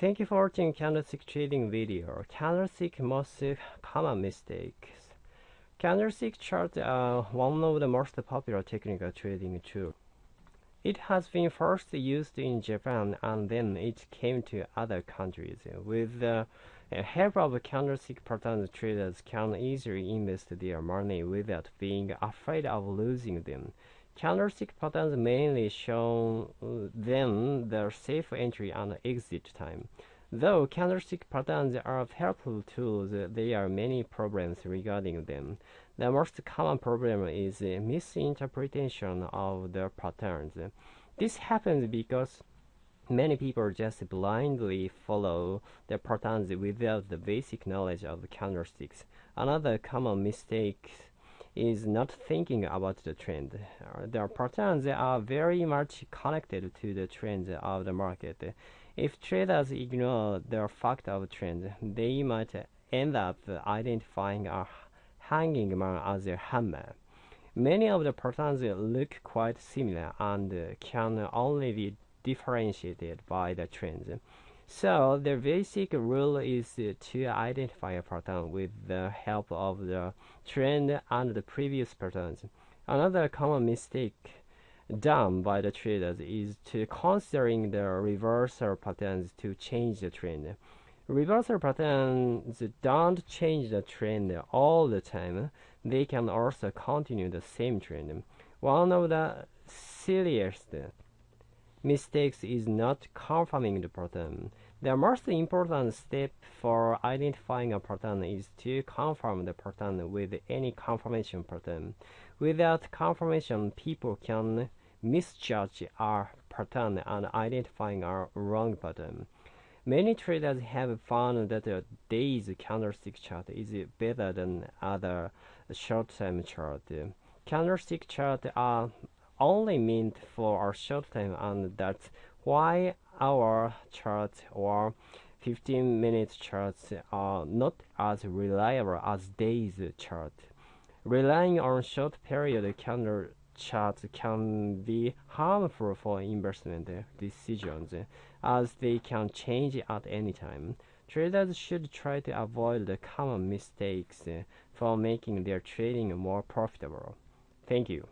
Thank you for watching candlestick trading video. Candlestick most common mistakes. Candlestick charts are one of the most popular technical trading tools. It has been first used in Japan and then it came to other countries. With the help of candlestick patterns, traders can easily invest their money without being afraid of losing them. Candlestick patterns mainly show uh, them the safe entry and exit time. Though candlestick patterns are helpful tools, there are many problems regarding them. The most common problem is misinterpretation of the patterns. This happens because many people just blindly follow the patterns without the basic knowledge of candlesticks. Another common mistake is not thinking about the trend. Uh, the patterns are very much connected to the trends of the market. If traders ignore the fact of trend, they might end up identifying a hanging man as a hammer. Many of the patterns look quite similar and can only be differentiated by the trends. So the basic rule is to identify a pattern with the help of the trend and the previous patterns. Another common mistake done by the traders is to considering the reversal patterns to change the trend. Reversal patterns don't change the trend all the time. They can also continue the same trend. One of the silliest mistakes is not confirming the pattern. The most important step for identifying a pattern is to confirm the pattern with any confirmation pattern. Without confirmation, people can misjudge a pattern and identifying a wrong pattern. Many traders have found that a day's candlestick chart is better than other short-term chart. Candlestick charts are only meant for a short time and that's why hour charts or 15 minute charts are not as reliable as days chart. Relying on short period candle charts can be harmful for investment decisions as they can change at any time. Traders should try to avoid the common mistakes for making their trading more profitable. Thank you.